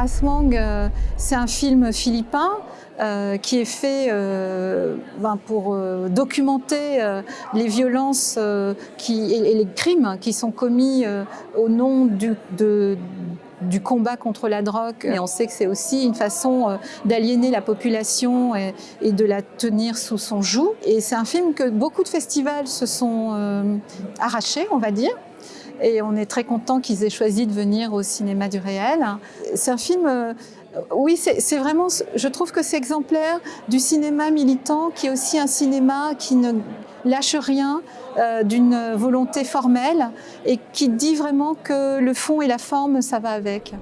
Aswang, euh, c'est un film philippin euh, qui est fait euh, ben, pour documenter les violences et, les crimes qui sont commis au nom du, du combat contre la drogue. Et on sait que c'est aussi une façon d'aliéner la population et, de la tenir sous son joug. Et c'est un film que beaucoup de festivals se sont arrachés, on va dire et on est très content qu'ils aient choisi de venir au cinéma du réel. C'est un film, euh, oui, c'est vraiment, je trouve que c'est exemplaire du cinéma militant qui est aussi un cinéma qui ne lâche rien euh, d'une volonté formelle et qui dit vraiment que le fond et la forme, ça va avec.